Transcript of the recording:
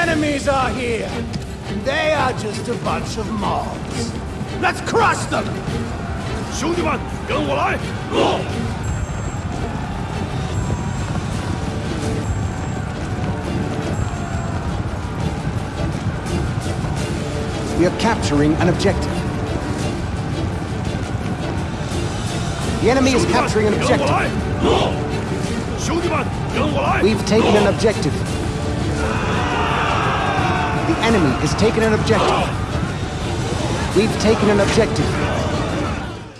enemies are here. They are just a bunch of mobs. Let's crush them! 兄弟们，跟我来！ We are capturing an objective. The enemy is capturing an 跟我 objective. 来！兄弟们，跟我来！ We've taken an objective. Enemy has taken an objective. We've taken an objective.